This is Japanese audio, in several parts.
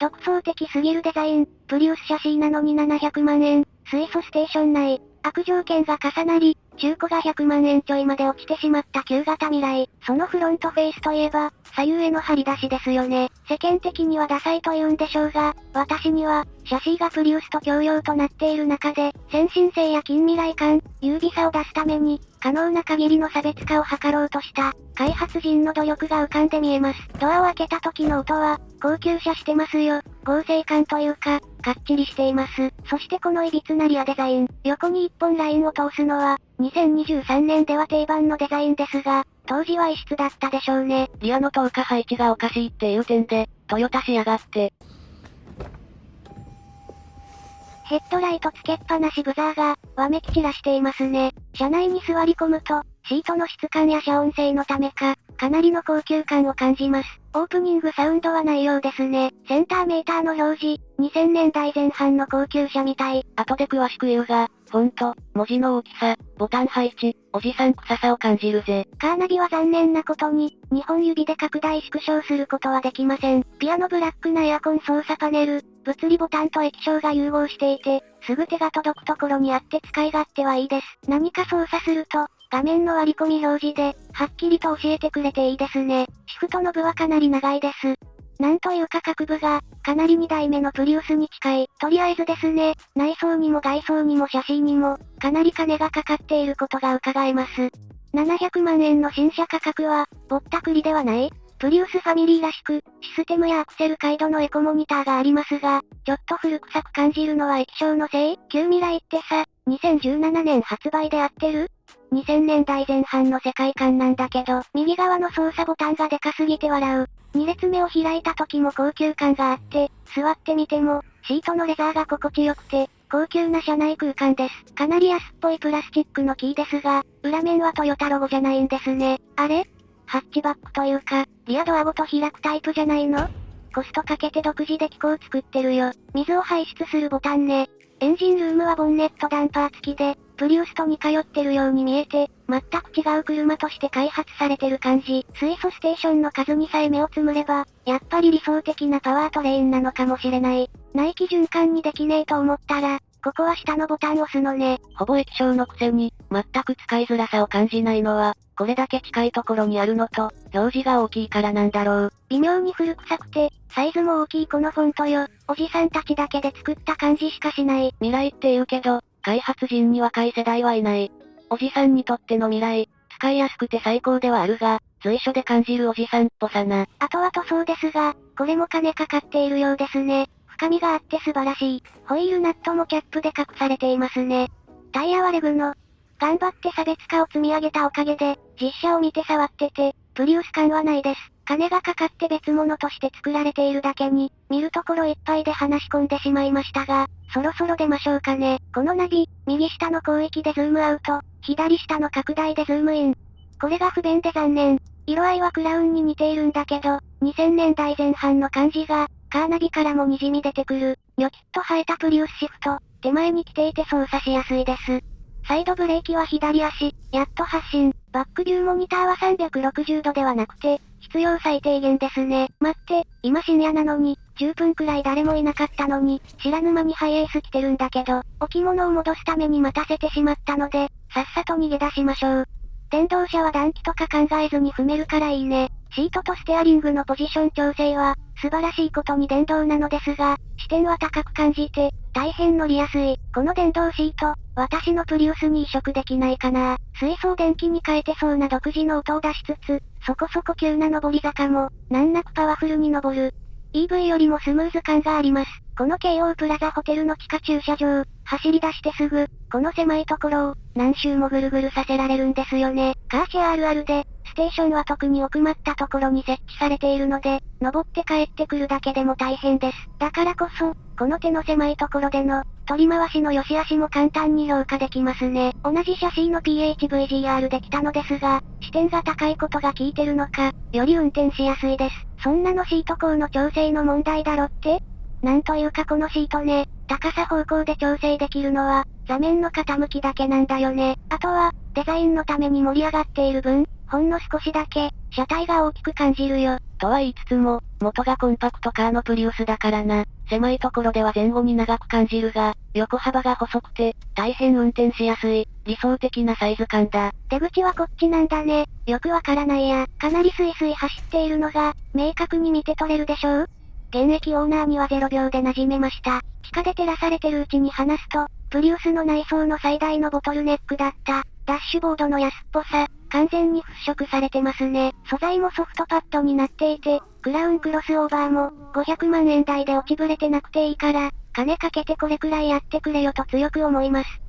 独創的すぎるデザイン、プリウス写真なのに700万円、水素ステーション内、悪条件が重なり、中古が100万円ちょいまで落ちてしまった旧型未来。そのフロントフェイスといえば、左右への張り出しですよね。世間的にはダサいと言うんでしょうが、私には、シャシーがプリウスと共用となっている中で、先進性や近未来感、優美さを出すために、可能な限りの差別化を図ろうとした、開発人の努力が浮かんで見えます。ドアを開けた時の音は、高級車してますよ。合成感というか、かっちりしています。そしてこの歪なリアデザイン、横に一本ラインを通すのは、2023年では定番のデザインですが、当時は異質だったでしょうね。リアの透過配置がおかしいっていう点で、トヨタしやがって。ヘッドライトつけっぱなしブザーが、わめき散らしていますね。車内に座り込むと、シートの質感や遮音性のためか、かなりの高級感を感じます。オープニングサウンドはないようですね。センターメーターの表示、2000年代前半の高級車みたい。後で詳しく言うが、フォント、文字の大きさ、ボタン配置、おじさん臭さを感じるぜ。カーナビは残念なことに、2本指で拡大縮小することはできません。ピアノブラックなエアコン操作パネル、物理ボタンと液晶が融合していて、すぐ手が届くところにあって使い勝手はいいです。何か操作すると、画面の割り込み表示で、はっきりと教えてくれていいですね。シフトの部はかなり長いです。なんというか各部が、かなり2台目のプリウスに近い。とりあえずですね、内装にも外装にも写真にも、かなり金がかかっていることが伺えます。700万円の新車価格は、ぼったくりではないプリウスファミリーらしく、システムやアクセル回路のエコモニターがありますが、ちょっと古臭く感じるのは液晶のせい？旧未来ってさ、2017年発売で合ってる？2000年代前半の世界観なんだけど、右側の操作ボタンがでかすぎて笑う。2列目を開いた時も高級感があって、座ってみても、シートのレザーが心地よくて、高級な車内空間です。かなり安っぽいプラスチックのキーですが、裏面はトヨタロゴじゃないんですね。あれ？ハッチバックというか、リアドアごと開くタイプじゃないの？コストかけて独自で機構作ってるよ。水を排出するボタンね。エンジンルームはボンネットダンパー付きで、プリウスと似通ってるように見えて、全く違う車として開発されてる感じ。水素ステーションの数にさえ目をつむれば、やっぱり理想的なパワートレインなのかもしれない。内気循環にできねえと思ったら、ここは下のボタン押すのね。ほぼ液晶のくせに、全く使いづらさを感じないのは、これだけ近いところにあるのと、表示が大きいからなんだろう。微妙に古臭くて、サイズも大きいこのフォントよ。おじさんたちだけで作った感じしかしない。未来って言うけど、開発人に若い世代はいない。おじさんにとっての未来、使いやすくて最高ではあるが、随所で感じるおじさんっぽさな。後々そうですが、これも金かかっているようですね。深みがあって素晴らしい。ホイールナットもキャップで隠されていますね。タイヤはレグの。頑張って差別化を積み上げたおかげで、実写を見て触ってて、プリウス感はないです。金がかかって別物として作られているだけに、見るところいっぱいで話し込んでしまいましたが、そろそろ出ましょうかね。このナビ、右下の広域でズームアウト、左下の拡大でズームイン。これが不便で残念。色合いはクラウンに似ているんだけど、2000年代前半の感じが、カーナビからも滲み出てくる。ニョキッと生えたプリウスシフト、手前に来ていて操作しやすいです。サイドブレーキは左足、やっと発進。バックビューモニターは360度ではなくて、必要最低限ですね。待って、今深夜なのに、10分くらい誰もいなかったのに、知らぬ間にハイエース来てるんだけど、置物を戻すために待たせてしまったので、さっさと逃げ出しましょう。電動車は暖気とか考えずに踏めるからいいね。シートとステアリングのポジション調整は、素晴らしいことに電動なのですが、視点は高く感じて、大変乗りやすい。この電動シート、私のプリウスに移植できないかな。水素電気に変えてそうな独自の音を出しつつ、そこそこ急な上り坂も、難なくパワフルに登る。EV よりもスムーズ感があります。この京王プラザホテルの地下駐車場、走り出してすぐ、この狭いところを、何周もぐるぐるさせられるんですよね。カーシェアあるあるで、ステーションは特に奥まったところに設置されているので、登って帰ってくるだけでも大変です。だからこそ、この手の狭いところでの、取り回しの良し悪しも簡単に評価できますね。同じシャシーの PHVGR で来たのですが、視点が高いことが効いてるのか、より運転しやすいです。そんなのシート高の調整の問題だろって？なんというかこのシートね、高さ方向で調整できるのは、座面の傾きだけなんだよね。あとは、デザインのために盛り上がっている分、ほんの少しだけ、車体が大きく感じるよ。とは言いつつも、元がコンパクトカーのプリウスだからな。狭いところでは前後に長く感じるが、横幅が細くて、大変運転しやすい、理想的なサイズ感だ。出口はこっちなんだね。よくわからないや。かなりスイスイ走っているのが、明確に見て取れるでしょう？現役オーナーには0秒で馴染めました。地下で照らされてるうちに話すと、プリウスの内装の最大のボトルネックだった。ダッシュボードの安っぽさ、完全に払拭されてますね。素材もソフトパッドになっていて、クラウンクロスオーバーも、500万円台で落ちぶれてなくていいから、金かけてこれくらいやってくれよと強く思います。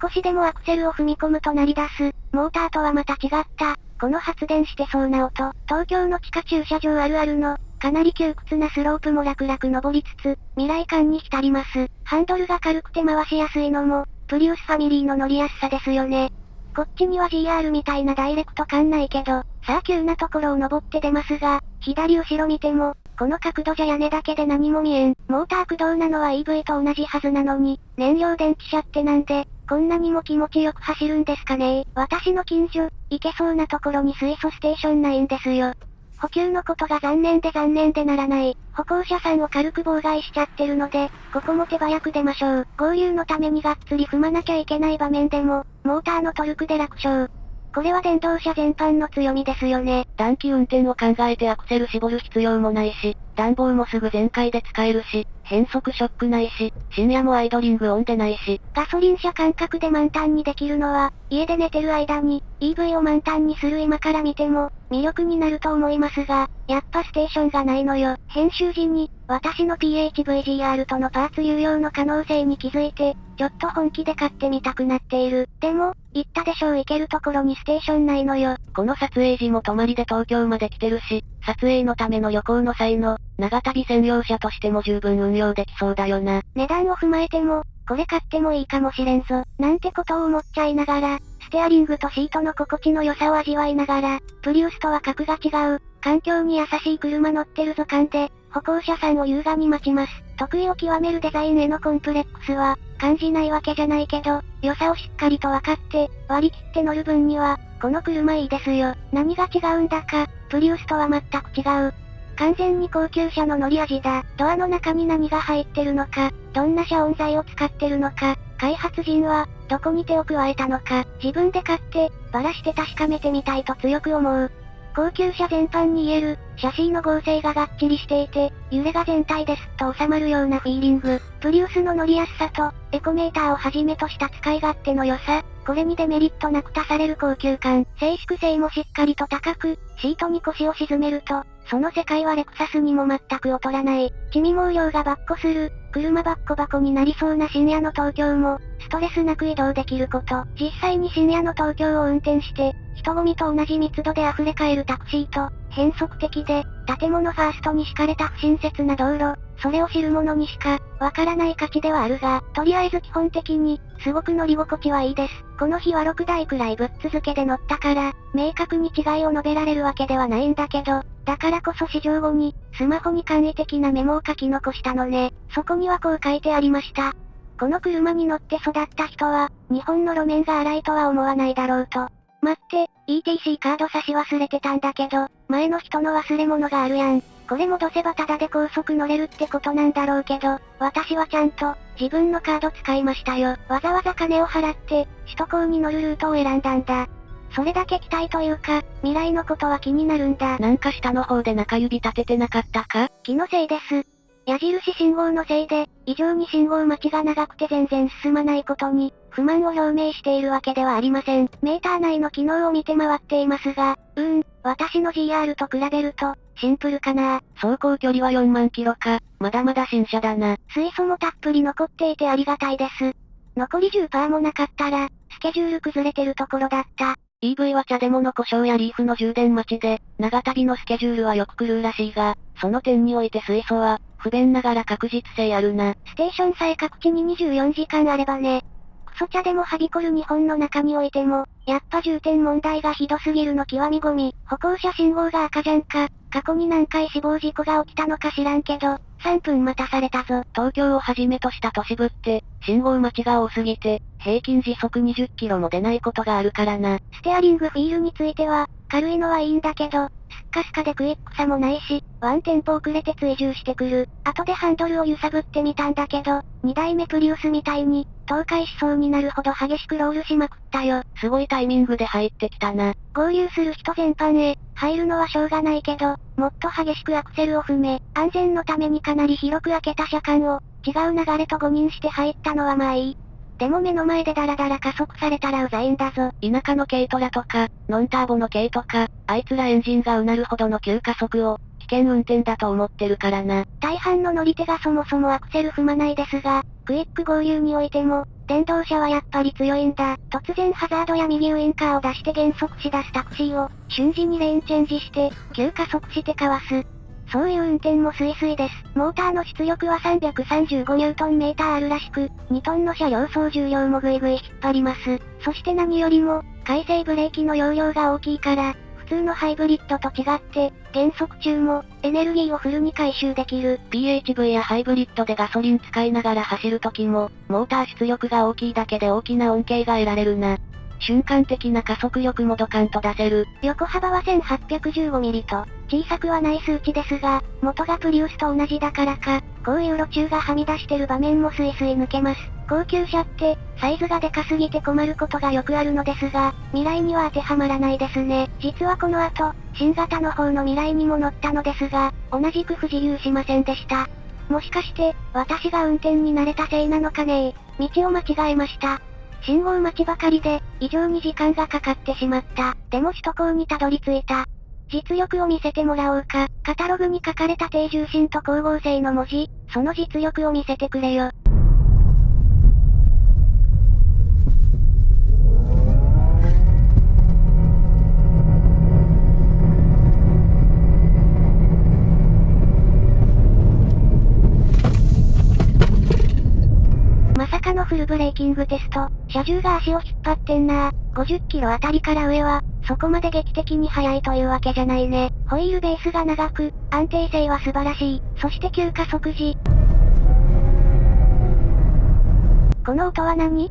少しでもアクセルを踏み込むと鳴り出す、モーターとはまた違った、この発電してそうな音、東京の地下駐車場あるあるの、かなり窮屈なスロープも楽々登りつつ、未来感に浸ります。ハンドルが軽くて回しやすいのも、プリウスファミリーの乗りやすさですよね。こっちには GR みたいなダイレクト感ないけど、さあ急なところを登って出ますが、左後ろ見ても、この角度じゃ屋根だけで何も見えん。モーター駆動なのは EV と同じはずなのに、燃料電池車ってなんで、こんなにも気持ちよく走るんですかね私の近所、行けそうなところに水素ステーションないんですよ。補給のことが残念で残念でならない。歩行者さんを軽く妨害しちゃってるので、ここも手早く出ましょう。合流のためにがっつり踏まなきゃいけない場面でも、モーターのトルクで楽勝。これは電動車全般の強みですよね。短期運転を考えてアクセル絞る必要もないし、暖房もすぐ全開で使えるし、変速ショックないし、深夜もアイドリングオンでないし。ガソリン車感覚で満タンにできるのは、家で寝てる間に、EV を満タンにする今から見ても、魅力になると思いますが、やっぱステーションがないのよ。編集時に、私の PHVGR とのパーツ有用の可能性に気づいて、ちょっと本気で買ってみたくなっている。でも、言ったでしょう行けるところにステーションないのよ。この撮影時も泊まりで東京まで来てるし、撮影のための旅行の際の、長旅専用車としても十分運用できそうだよな。値段を踏まえても、これ買ってもいいかもしれんぞ。なんてことを思っちゃいながら、ステアリングとシートの心地の良さを味わいながら、プリウスとは格が違う、環境に優しい車乗ってるぞ感で、歩行者さんを優雅に待ちます。得意を極めるデザインへのコンプレックスは、感じないわけじゃないけど、良さをしっかりと分かって、割り切って乗る分には、この車いいですよ。何が違うんだか、プリウスとは全く違う。完全に高級車の乗り味だ。ドアの中に何が入ってるのか、どんな遮音材を使ってるのか、開発人は、どこに手を加えたのか、自分で買って、ばらして確かめてみたいと強く思う。高級車全般に言える、シャシーの合成ががっちりしていて、揺れが全体ですと収まるようなフィーリング。プリウスの乗りやすさと、エコメーターをはじめとした使い勝手の良さ、これにデメリットなく足される高級感、静粛性もしっかりと高く、シートに腰を沈めると、その世界はレクサスにも全く劣らない。地味毛量がバッコする、車バッコバコになりそうな深夜の東京も、ストレスなく移動できること。実際に深夜の東京を運転して、人混みと同じ密度で溢れ返るタクシーと、変則的で、建物ファーストに敷かれた不親切な道路、それを知る者にしか、わからない価値ではあるが、とりあえず基本的に、すごく乗り心地はいいです。この日は6台くらいぶっ続けで乗ったから、明確に違いを述べられるわけではないんだけど、だからこそ試乗後に、スマホに簡易的なメモを書き残したのね。そこにはこう書いてありました。この車に乗って育った人は、日本の路面が荒いとは思わないだろうと。待って、ETC カード差し忘れてたんだけど、前の人の忘れ物があるやん。これ戻せばタダで高速乗れるってことなんだろうけど、私はちゃんと、自分のカード使いましたよ。わざわざ金を払って、首都高に乗るルートを選んだんだ。それだけ期待というか、未来のことは気になるんだ。なんか下の方で中指立ててなかったか？気のせいです。矢印信号のせいで、異常に信号待ちが長くて全然進まないことに、不満を表明しているわけではありません。メーター内の機能を見て回っていますが、うーん、私の GR と比べると、シンプルかな走行距離は4万キロか、まだまだ新車だな。水素もたっぷり残っていてありがたいです。残り10%もなかったら、スケジュール崩れてるところだった。EV は茶でもの故障やリーフの充電待ちで、長旅のスケジュールはよく来るらしいが、その点において水素は、不便ながら確実性あるな。ステーションさえ各地に24時間あればね。クソ茶でもはびこる日本の中においても、やっぱ重点問題がひどすぎるの極みゴミ。歩行者信号が赤じゃんか。過去に何回死亡事故が起きたのか知らんけど、3分待たされたぞ。東京をはじめとした都市部って、信号待ちが多すぎて、平均時速20キロも出ないことがあるからな。ステアリングフィールについては、軽いのはいいんだけど、スッカスカでクイックさもないし、ワンテンポ遅れて追従してくる。後でハンドルを揺さぶってみたんだけど、2代目プリウスみたいに、倒壊しそうになるほど激しくロールしまくったよ。すごいタイミングで入ってきたな。合流する人全般へ、入るのはしょうがないけど、もっと激しくアクセルを踏め、安全のためにかなり広く開けた車間を、違う流れと誤認して入ったのはまあいい。でも目の前でダラダラ加速されたらうざいんだぞ。田舎の軽トラとか、ノンターボの軽とか、あいつらエンジンがうなるほどの急加速を、危険運転だと思ってるからな。大半の乗り手がそもそもアクセル踏まないですが、クイック合流においても、電動車はやっぱり強いんだ。突然ハザードや右ウインカーを出して減速し出すタクシーを、瞬時にレーンチェンジして、急加速してかわす。そういう運転もスイスイです。モーターの出力は335ニュートンメーターあるらしく、2トンの車両総重量もぐいぐい引っ張ります。そして何よりも、回生ブレーキの容量が大きいから、普通のハイブリッドと違って、減速中も、エネルギーをフルに回収できる。PHV やハイブリッドでガソリン使いながら走る時も、モーター出力が大きいだけで大きな恩恵が得られるな。瞬間的な加速力もドカンと出せる。横幅は1815ミリと、小さくはない数値ですが、元がプリウスと同じだからか、こういう路中がはみ出してる場面もスイスイ抜けます。高級車って、サイズがでかすぎて困ることがよくあるのですが、未来には当てはまらないですね。実はこの後、新型の方の未来にも乗ったのですが、同じく不自由しませんでした。もしかして、私が運転に慣れたせいなのかね道を間違えました。信号待ちばかりで、異常に時間がかかってしまった。でも首都高にたどり着いた。実力を見せてもらおうか。カタログに書かれた低重心と光合成の文字、その実力を見せてくれよ。フルブレーキングテスト、車重が足を引っ張ってんな50キロあたりから上は、そこまで劇的に速いというわけじゃないね。ホイールベースが長く、安定性は素晴らしい。そして急加速時。この音は何？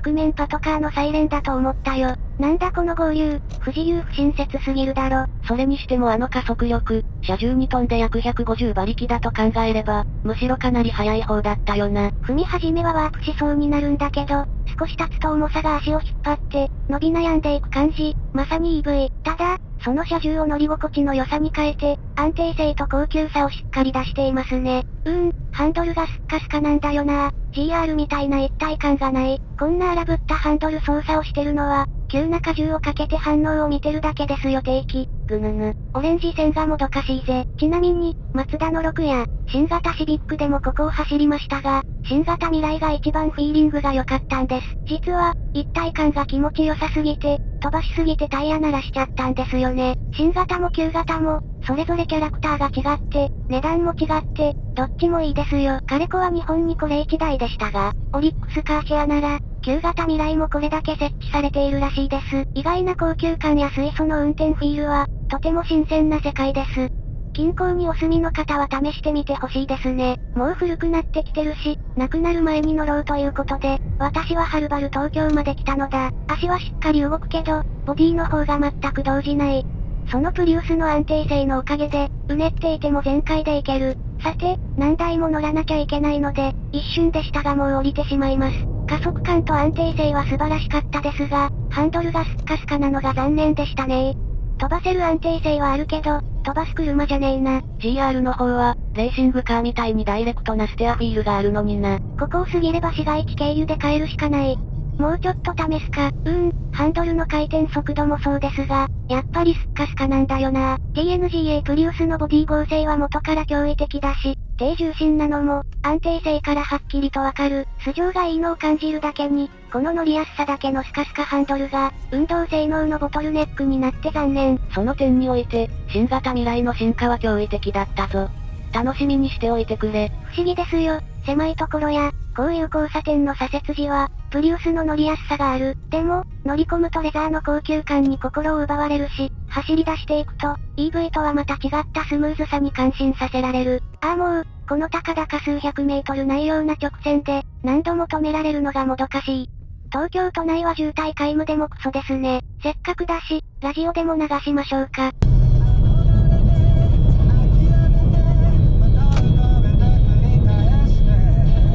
覆面パトカーのサイレンだと思ったよ。なんだこの合流、不自由不親切すぎるだろ。それにしてもあの加速力、車重に飛んで約150馬力だと考えれば、むしろかなり速い方だったよな。踏み始めはワープしそうになるんだけど、少し経つと重さが足を引っ張って、伸び悩んでいく感じ、まさに EV。ただ、その車重を乗り心地の良さに変えて、安定性と高級さをしっかり出していますね。うーん、ハンドルがスッカスカなんだよな GR みたいな一体感がない。こんな荒ぶったハンドル操作をしてるのは、急な荷重をかけて反応を見てるだけですよ定期。ぐぬぬ。オレンジ線がもどかしいぜ。ちなみに、マツダの6や、新型シビックでもここを走りましたが、新型未来が一番フィーリングが良かったんです。実は、一体感が気持ちよさすぎて、飛ばしすぎてタイヤ鳴らしちゃったんですよね。新型も旧型も、それぞれキャラクターが違って、値段も違って、どっちもいいですよ。カレコは日本にこれ1台でしたが、オリックスカーシェアなら、旧型未来もこれだけ設置されているらしいです。意外な高級感や水素の運転フィールは、とても新鮮な世界です。近郊にお住みの方は試してみてほしいですね。もう古くなってきてるし、亡くなる前に乗ろうということで、私ははるばる東京まで来たのだ。足はしっかり動くけど、ボディの方が全く動じない。そのプリウスの安定性のおかげで、うねっていても全開でいける。さて、何台も乗らなきゃいけないので、一瞬でしたがもう降りてしまいます。加速感と安定性は素晴らしかったですが、ハンドルがスッカスカなのが残念でしたね飛ばせる安定性はあるけど、飛ばす車じゃねえな。GR の方は、レーシングカーみたいにダイレクトなステアフィールがあるのにな。ここを過ぎれば市街地経由で帰るしかない。もうちょっと試すか。うーん、ハンドルの回転速度もそうですが、やっぱりスッカスカなんだよな。TNGA プリウスのボディ合成は元から驚異的だし、低重心なのも、安定性からはっきりとわかる。素性がいいのを感じるだけに、この乗りやすさだけのスカスカハンドルが、運動性能のボトルネックになって残念。その点において、新型未来の進化は驚異的だったぞ。楽しみにしておいてくれ。不思議ですよ。狭いところや、こういう交差点の左折時は、プリウスの乗りやすさがある。でも、乗り込むとレザーの高級感に心を奪われるし、走り出していくと、EV とはまた違ったスムーズさに感心させられる。ああもう、この高々数百メートルないような直線で、何度も止められるのがもどかしい。東京都内は渋滞皆無でもクソですね。せっかくだし、ラジオでも流しましょうか。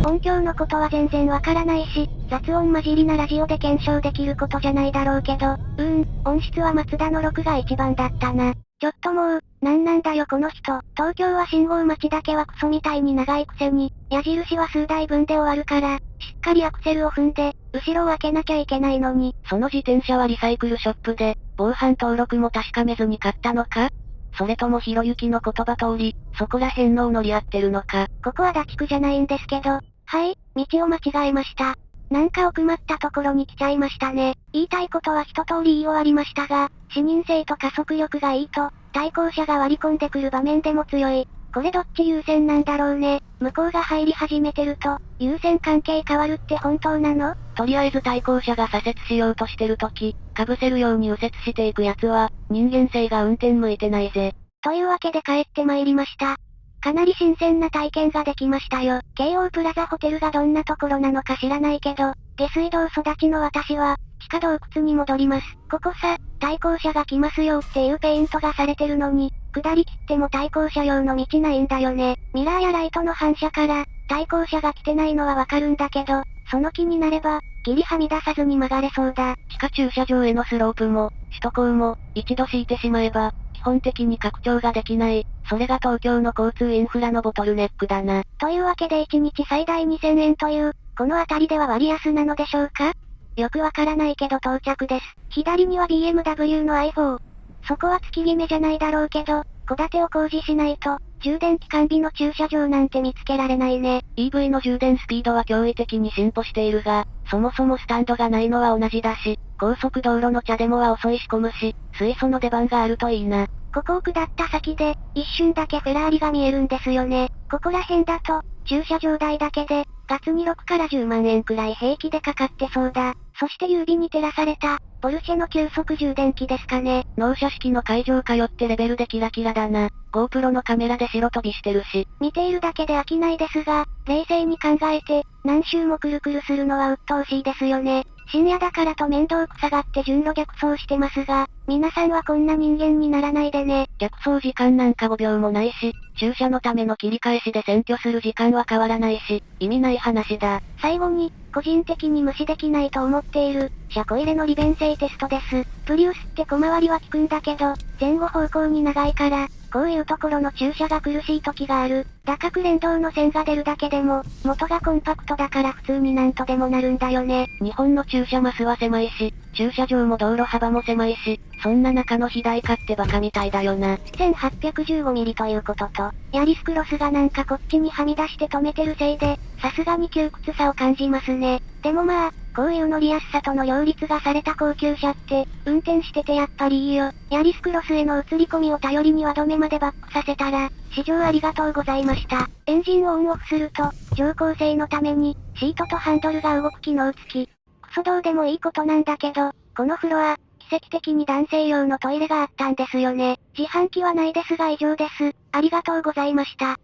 音響のことは全然わからないし、雑音混じりなラジオで検証できることじゃないだろうけど、うーん、音質は松田の6が一番だったな。ちょっともう、なんなんだよこの人。東京は信号待ちだけはクソみたいに長いくせに、矢印は数台分で終わるから、しっかりアクセルを踏んで、後ろを開けなきゃいけないのに。その自転車はリサイクルショップで、防犯登録も確かめずに買ったのか？それともひろゆきの言葉通り、そこら辺の乗り合ってるのか？ここはダチ区じゃないんですけど、はい、道を間違えました。なんか奥まったところに来ちゃいましたね。言いたいことは一通り言い終わりましたが、視認性と加速力がいいと、対向車が割り込んでくる場面でも強い。これどっち優先なんだろうね。向こうが入り始めてると、優先関係変わるって本当なの？とりあえず対向車が左折しようとしてる時、被せるように右折していくやつは、人間性が運転向いてないぜ。というわけで帰って参りました。かなり新鮮な体験ができましたよ。京王プラザホテルがどんなところなのか知らないけど、下水道育ちの私は、地下洞窟に戻ります。ここさ、対向車が来ますよっていうペイントがされてるのに、下り切っても対向車用の道ないんだよね。ミラーやライトの反射から、対向車が来てないのはわかるんだけど、その気になれば、ギリはみ出さずに曲がれそうだ。地下駐車場へのスロープも、首都高も、一度敷いてしまえば、基本的に拡張ができない。それが東京の交通インフラのボトルネックだな。というわけで1日最大2000円という、この辺りでは割安なのでしょうか？よくわからないけど到着です。左には BMW の i4。そこは月決めじゃないだろうけど、戸建てを工事しないと、充電期間日の駐車場なんて見つけられないね。EV の充電スピードは驚異的に進歩しているが、そもそもスタンドがないのは同じだし、高速道路の茶でもは遅いし込むし、水素の出番があるといいな。ここを下った先で、一瞬だけフェラーリが見えるんですよね。ここら辺だと、駐車場代だけで、月に6から10万円くらい平気でかかってそうだ。そして指に照らされた、ポルシェの急速充電器ですかね。納車式の会場通ってレベルでキラキラだな。GoPro のカメラで白飛びしてるし。見ているだけで飽きないですが、冷静に考えて、何周もくるくるするのは鬱陶しいですよね。深夜だからと面倒くさがって順路逆走してますが、皆さんはこんな人間にならないでね。逆走時間なんか5秒もないし、駐車のための切り返しで占拠する時間は変わらないし、意味ない話だ。最後に、個人的に無視できないと思っている、車庫入れの利便性テストです。プリウスって小回りは効くんだけど、前後方向に長いから、こういうところの駐車が苦しい時がある。打角連動の線が出るだけでも、元がコンパクトだから普通になんとでもなるんだよね。日本の駐車マスは狭いし、駐車場も道路幅も狭いし、そんな中の肥大化ってバカみたいだよな。1815ミリということと、ヤリスクロスがなんかこっちにはみ出して止めてるせいで、さすがに窮屈さを感じますね。でもまあ、こういう乗りやすさとの両立がされた高級車って、運転しててやっぱりいいよ。ヤリスクロスへの映り込みを頼りには止めまでバックさせたら、試乗ありがとうございました。エンジンをオンオフすると、乗降性のために、シートとハンドルが動く機能付き。クソどうでもいいことなんだけど、このフロア、奇跡的に男性用のトイレがあったんですよね。自販機はないですが以上です。ありがとうございました。